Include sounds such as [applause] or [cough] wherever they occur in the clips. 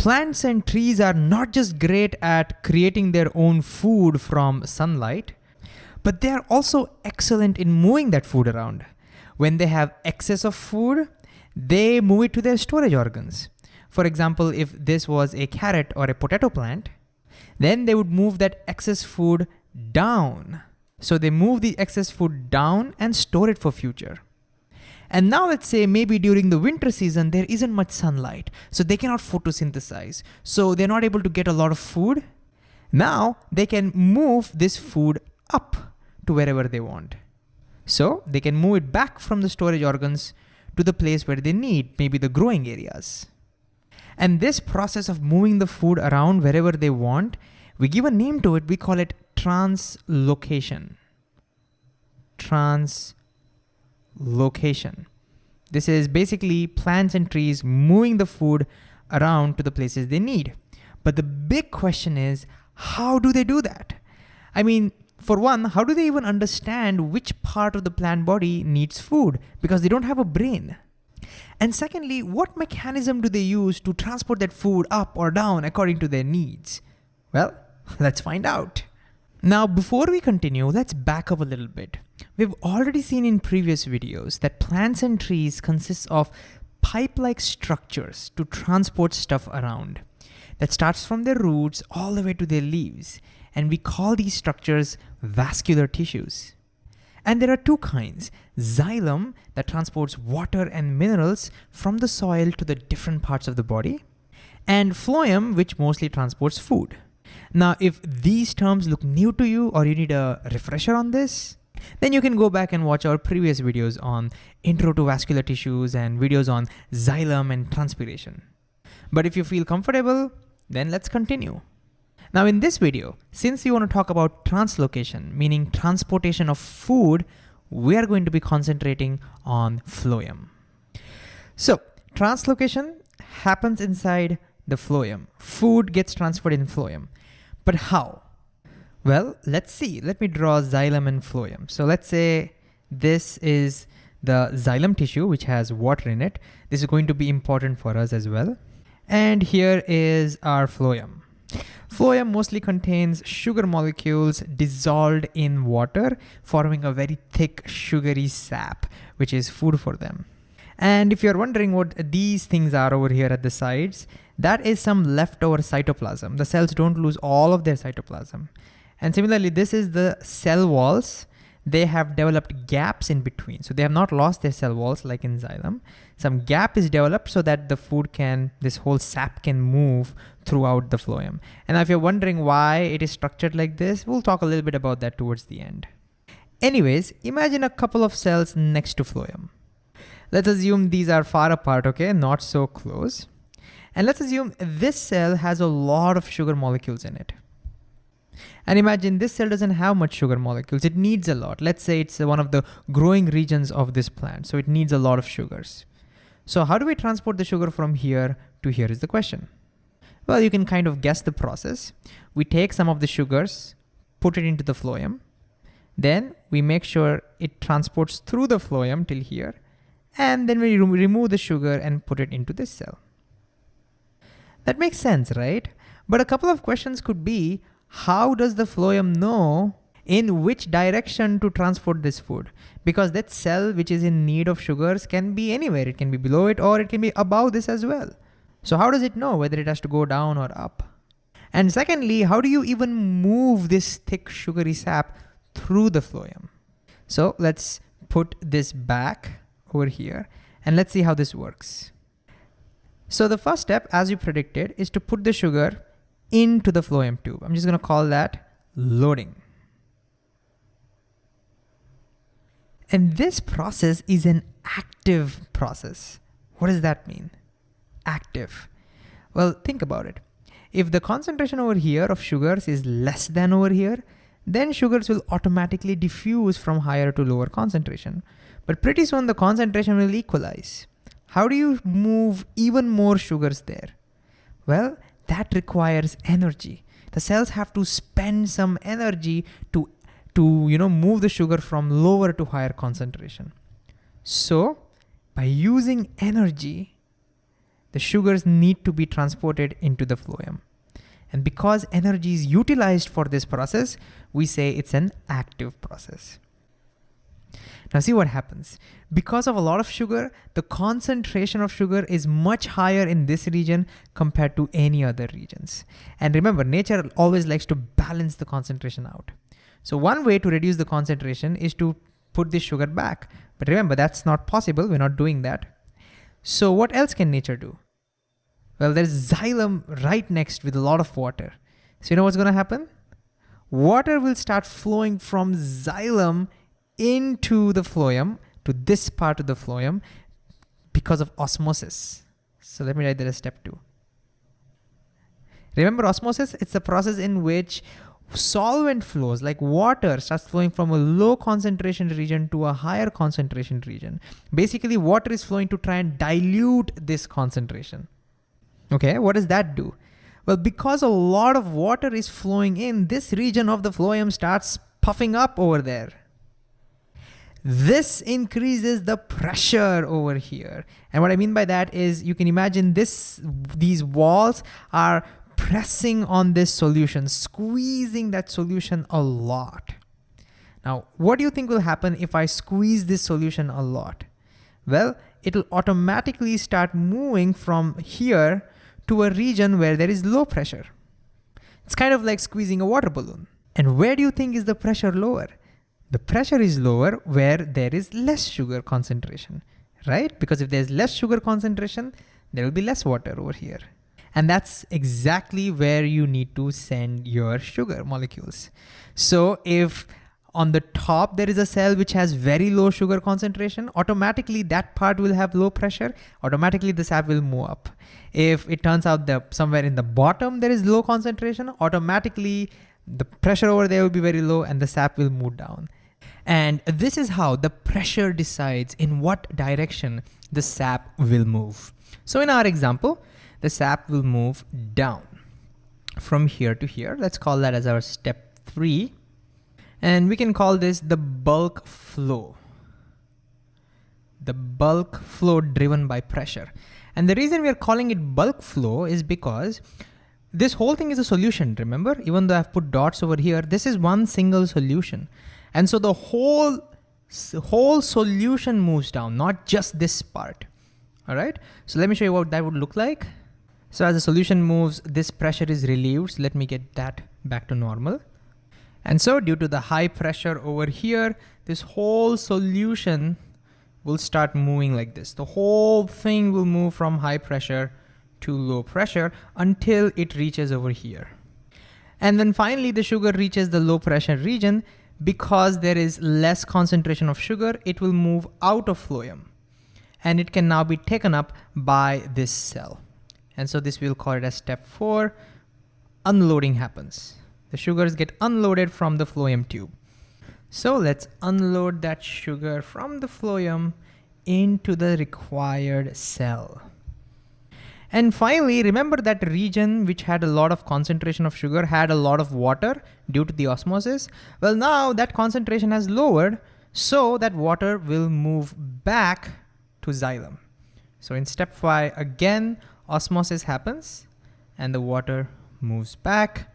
Plants and trees are not just great at creating their own food from sunlight, but they are also excellent in moving that food around. When they have excess of food, they move it to their storage organs. For example, if this was a carrot or a potato plant, then they would move that excess food down. So they move the excess food down and store it for future. And now let's say maybe during the winter season, there isn't much sunlight, so they cannot photosynthesize. So they're not able to get a lot of food. Now they can move this food up to wherever they want. So they can move it back from the storage organs to the place where they need, maybe the growing areas. And this process of moving the food around wherever they want, we give a name to it, we call it translocation. Translocation. This is basically plants and trees moving the food around to the places they need. But the big question is, how do they do that? I mean, for one, how do they even understand which part of the plant body needs food? Because they don't have a brain. And secondly, what mechanism do they use to transport that food up or down according to their needs? Well, [laughs] let's find out. Now, before we continue, let's back up a little bit. We've already seen in previous videos that plants and trees consist of pipe-like structures to transport stuff around that starts from their roots all the way to their leaves. And we call these structures vascular tissues. And there are two kinds, xylem that transports water and minerals from the soil to the different parts of the body, and phloem which mostly transports food. Now, if these terms look new to you or you need a refresher on this, then you can go back and watch our previous videos on intro to vascular tissues and videos on xylem and transpiration. But if you feel comfortable, then let's continue. Now in this video, since we want to talk about translocation, meaning transportation of food, we are going to be concentrating on phloem. So translocation happens inside the phloem. Food gets transferred in phloem. But how? Well, let's see. Let me draw xylem and phloem. So let's say this is the xylem tissue, which has water in it. This is going to be important for us as well. And here is our phloem. Phloem mostly contains sugar molecules dissolved in water, forming a very thick sugary sap, which is food for them. And if you're wondering what these things are over here at the sides, that is some leftover cytoplasm. The cells don't lose all of their cytoplasm. And similarly, this is the cell walls they have developed gaps in between. So they have not lost their cell walls like in xylem. Some gap is developed so that the food can, this whole sap can move throughout the phloem. And if you're wondering why it is structured like this, we'll talk a little bit about that towards the end. Anyways, imagine a couple of cells next to phloem. Let's assume these are far apart, okay, not so close. And let's assume this cell has a lot of sugar molecules in it. And imagine this cell doesn't have much sugar molecules. It needs a lot. Let's say it's uh, one of the growing regions of this plant. So it needs a lot of sugars. So how do we transport the sugar from here to here is the question. Well, you can kind of guess the process. We take some of the sugars, put it into the phloem. Then we make sure it transports through the phloem till here. And then we remove the sugar and put it into this cell. That makes sense, right? But a couple of questions could be, how does the phloem know in which direction to transport this food? Because that cell which is in need of sugars can be anywhere. It can be below it or it can be above this as well. So how does it know whether it has to go down or up? And secondly, how do you even move this thick sugary sap through the phloem? So let's put this back over here and let's see how this works. So the first step, as you predicted, is to put the sugar into the phloem tube. I'm just gonna call that loading. And this process is an active process. What does that mean? Active. Well, think about it. If the concentration over here of sugars is less than over here, then sugars will automatically diffuse from higher to lower concentration. But pretty soon the concentration will equalize. How do you move even more sugars there? Well, that requires energy. The cells have to spend some energy to, to you know, move the sugar from lower to higher concentration. So by using energy, the sugars need to be transported into the phloem. And because energy is utilized for this process, we say it's an active process. Now see what happens. Because of a lot of sugar, the concentration of sugar is much higher in this region compared to any other regions. And remember, nature always likes to balance the concentration out. So one way to reduce the concentration is to put this sugar back. But remember, that's not possible. We're not doing that. So what else can nature do? Well, there's xylem right next with a lot of water. So you know what's gonna happen? Water will start flowing from xylem into the phloem, to this part of the phloem, because of osmosis. So let me write that as step two. Remember osmosis? It's the process in which solvent flows like water starts flowing from a low concentration region to a higher concentration region. Basically water is flowing to try and dilute this concentration. Okay, what does that do? Well, because a lot of water is flowing in, this region of the phloem starts puffing up over there. This increases the pressure over here. And what I mean by that is you can imagine this, these walls are pressing on this solution, squeezing that solution a lot. Now, what do you think will happen if I squeeze this solution a lot? Well, it'll automatically start moving from here to a region where there is low pressure. It's kind of like squeezing a water balloon. And where do you think is the pressure lower? The pressure is lower where there is less sugar concentration, right? Because if there's less sugar concentration, there will be less water over here. And that's exactly where you need to send your sugar molecules. So if on the top there is a cell which has very low sugar concentration, automatically that part will have low pressure, automatically the sap will move up. If it turns out that somewhere in the bottom there is low concentration, automatically the pressure over there will be very low and the sap will move down. And this is how the pressure decides in what direction the sap will move. So in our example, the sap will move down from here to here. Let's call that as our step three. And we can call this the bulk flow. The bulk flow driven by pressure. And the reason we are calling it bulk flow is because this whole thing is a solution, remember? Even though I've put dots over here, this is one single solution. And so the whole, whole solution moves down, not just this part. All right, so let me show you what that would look like. So as the solution moves, this pressure is relieved. So let me get that back to normal. And so due to the high pressure over here, this whole solution will start moving like this. The whole thing will move from high pressure to low pressure until it reaches over here. And then finally the sugar reaches the low pressure region because there is less concentration of sugar, it will move out of phloem and it can now be taken up by this cell. And so this we'll call it as step four, unloading happens. The sugars get unloaded from the phloem tube. So let's unload that sugar from the phloem into the required cell. And finally, remember that region which had a lot of concentration of sugar had a lot of water due to the osmosis? Well, now that concentration has lowered, so that water will move back to xylem. So in step five, again, osmosis happens and the water moves back.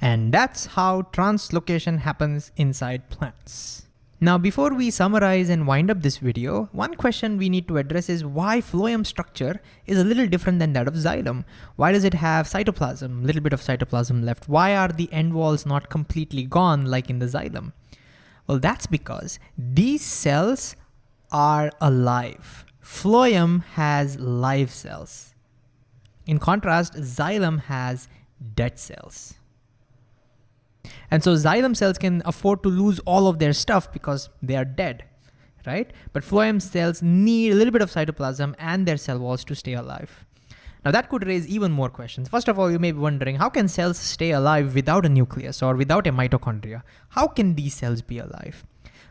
And that's how translocation happens inside plants. Now, before we summarize and wind up this video, one question we need to address is why phloem structure is a little different than that of xylem. Why does it have cytoplasm, little bit of cytoplasm left? Why are the end walls not completely gone like in the xylem? Well, that's because these cells are alive. Phloem has live cells. In contrast, xylem has dead cells. And so xylem cells can afford to lose all of their stuff because they are dead, right? But phloem cells need a little bit of cytoplasm and their cell walls to stay alive. Now that could raise even more questions. First of all, you may be wondering, how can cells stay alive without a nucleus or without a mitochondria? How can these cells be alive?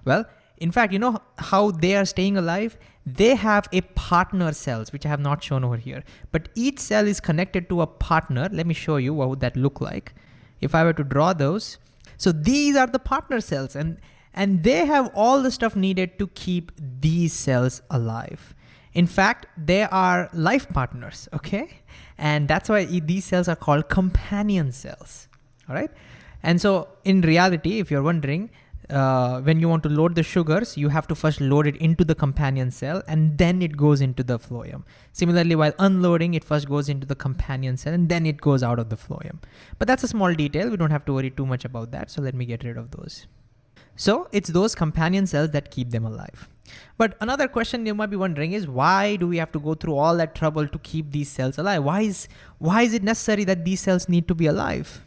Well, in fact, you know how they are staying alive? They have a partner cells, which I have not shown over here. But each cell is connected to a partner. Let me show you what would that look like. If I were to draw those, so these are the partner cells and, and they have all the stuff needed to keep these cells alive. In fact, they are life partners, okay? And that's why these cells are called companion cells, all right? And so in reality, if you're wondering, uh, when you want to load the sugars, you have to first load it into the companion cell and then it goes into the phloem. Similarly, while unloading, it first goes into the companion cell and then it goes out of the phloem. But that's a small detail. We don't have to worry too much about that. So let me get rid of those. So it's those companion cells that keep them alive. But another question you might be wondering is why do we have to go through all that trouble to keep these cells alive? Why is, why is it necessary that these cells need to be alive?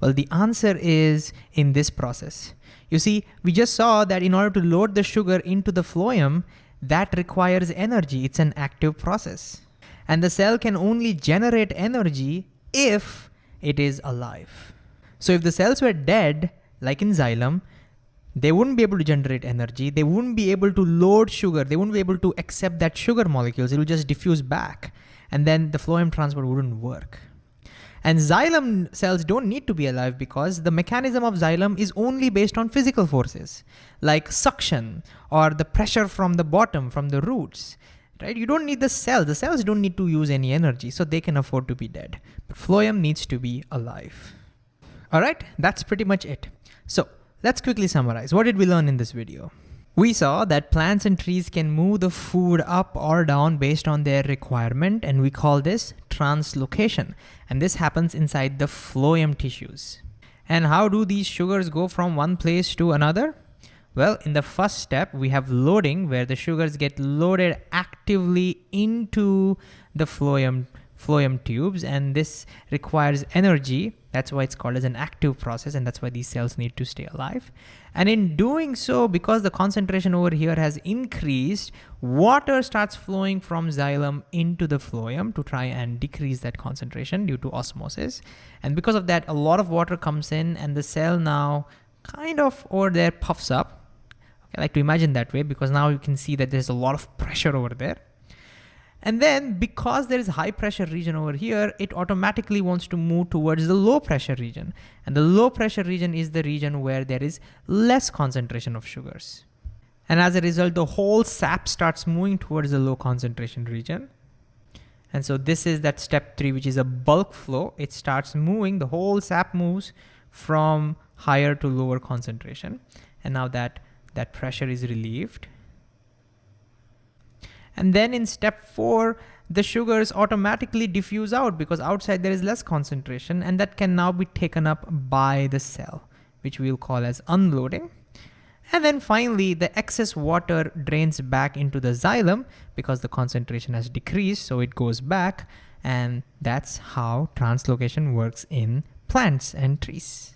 Well, the answer is in this process. You see, we just saw that in order to load the sugar into the phloem, that requires energy. It's an active process. And the cell can only generate energy if it is alive. So if the cells were dead, like in xylem, they wouldn't be able to generate energy. They wouldn't be able to load sugar. They wouldn't be able to accept that sugar molecules. It will just diffuse back. And then the phloem transport wouldn't work. And xylem cells don't need to be alive because the mechanism of xylem is only based on physical forces, like suction or the pressure from the bottom, from the roots. Right? You don't need the cells. The cells don't need to use any energy, so they can afford to be dead. But phloem needs to be alive. All right, that's pretty much it. So let's quickly summarize. What did we learn in this video? We saw that plants and trees can move the food up or down based on their requirement, and we call this translocation. And this happens inside the phloem tissues. And how do these sugars go from one place to another? Well, in the first step, we have loading where the sugars get loaded actively into the phloem phloem tubes and this requires energy. That's why it's called as an active process and that's why these cells need to stay alive. And in doing so, because the concentration over here has increased, water starts flowing from xylem into the phloem to try and decrease that concentration due to osmosis. And because of that, a lot of water comes in and the cell now kind of over there puffs up. I like to imagine that way because now you can see that there's a lot of pressure over there. And then because there is high pressure region over here, it automatically wants to move towards the low pressure region. And the low pressure region is the region where there is less concentration of sugars. And as a result, the whole sap starts moving towards the low concentration region. And so this is that step three, which is a bulk flow. It starts moving, the whole sap moves from higher to lower concentration. And now that that pressure is relieved, and then in step four, the sugars automatically diffuse out because outside there is less concentration and that can now be taken up by the cell, which we'll call as unloading. And then finally, the excess water drains back into the xylem because the concentration has decreased, so it goes back. And that's how translocation works in plants and trees.